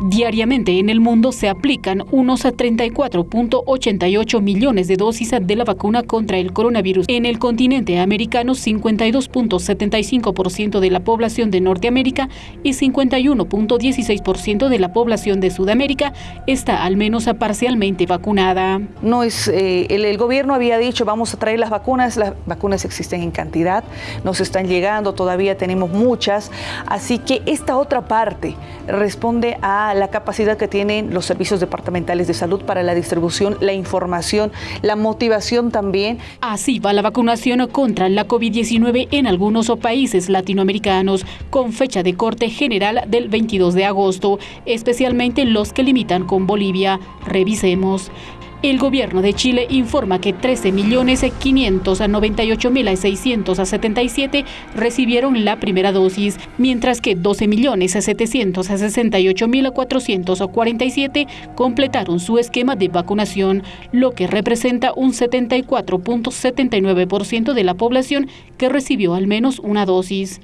Diariamente en el mundo se aplican unos 34.88 millones de dosis de la vacuna contra el coronavirus. En el continente americano, 52.75% de la población de Norteamérica y 51.16% de la población de Sudamérica está al menos parcialmente vacunada. No es, eh, el, el gobierno había dicho vamos a traer las vacunas, las vacunas existen en cantidad, nos están llegando, todavía tenemos muchas, así que esta otra parte responde a la capacidad que tienen los servicios departamentales de salud para la distribución, la información, la motivación también. Así va la vacunación contra la COVID-19 en algunos países latinoamericanos, con fecha de corte general del 22 de agosto, especialmente los que limitan con Bolivia. Revisemos. El gobierno de Chile informa que 13.598.677 recibieron la primera dosis, mientras que 12.768.447 completaron su esquema de vacunación, lo que representa un 74.79% de la población que recibió al menos una dosis.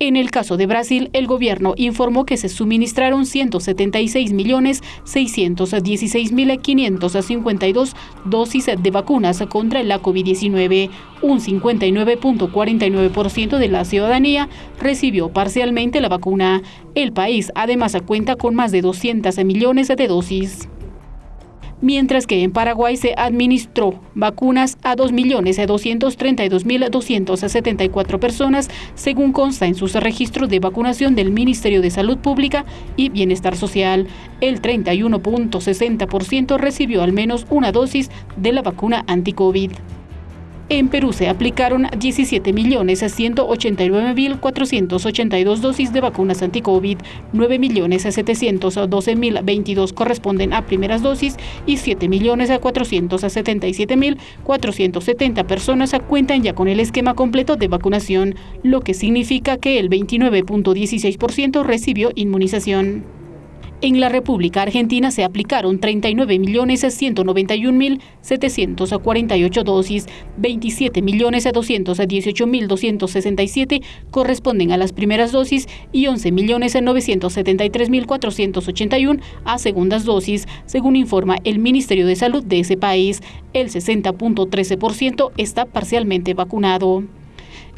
En el caso de Brasil, el gobierno informó que se suministraron 176.616.552 dosis de vacunas contra la COVID-19. Un 59.49% de la ciudadanía recibió parcialmente la vacuna. El país además cuenta con más de 200 millones de dosis mientras que en Paraguay se administró vacunas a 2.232.274 personas, según consta en sus registros de vacunación del Ministerio de Salud Pública y Bienestar Social. El 31.60% recibió al menos una dosis de la vacuna anti-COVID. En Perú se aplicaron 17.189.482 dosis de vacunas anti-COVID, 9.712.022 corresponden a primeras dosis y 7.477.470 personas cuentan ya con el esquema completo de vacunación, lo que significa que el 29.16% recibió inmunización. En la República Argentina se aplicaron 39.191.748 dosis, 27.218.267 corresponden a las primeras dosis y 11.973.481 a segundas dosis, según informa el Ministerio de Salud de ese país. El 60.13% está parcialmente vacunado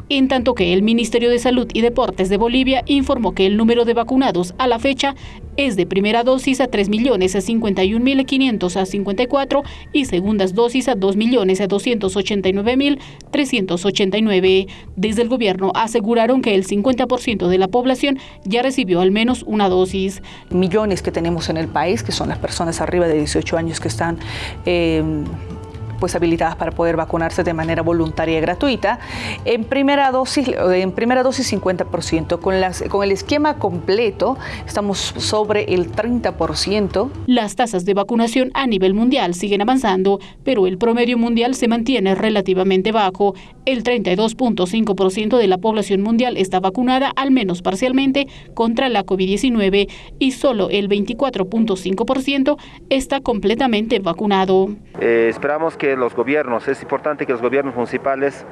en tanto que el Ministerio de Salud y Deportes de Bolivia informó que el número de vacunados a la fecha es de primera dosis a 3.051.554 y segundas dosis a 2.289.389. Desde el gobierno aseguraron que el 50% de la población ya recibió al menos una dosis. Millones que tenemos en el país, que son las personas arriba de 18 años que están... Eh, pues habilitadas para poder vacunarse de manera voluntaria y gratuita. En primera dosis, en primera dosis 50%, con, las, con el esquema completo estamos sobre el 30%. Las tasas de vacunación a nivel mundial siguen avanzando, pero el promedio mundial se mantiene relativamente bajo. El 32.5% de la población mundial está vacunada al menos parcialmente contra la COVID-19 y solo el 24.5% está completamente vacunado. Eh, esperamos que los gobiernos, es importante que los gobiernos municipales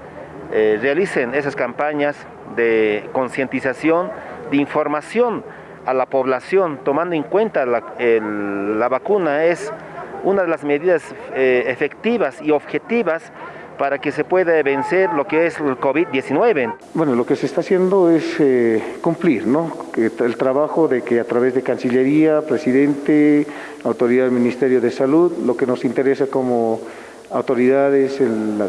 eh, realicen esas campañas de concientización, de información a la población, tomando en cuenta la, la vacuna es una de las medidas eh, efectivas y objetivas para que se pueda vencer lo que es el COVID-19. Bueno, lo que se está haciendo es eh, cumplir, ¿no? El trabajo de que a través de Cancillería, Presidente, Autoridad del Ministerio de Salud, lo que nos interesa como autoridades en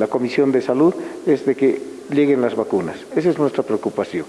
la, Comisión de Salud es de que lleguen las vacunas. Esa es nuestra preocupación.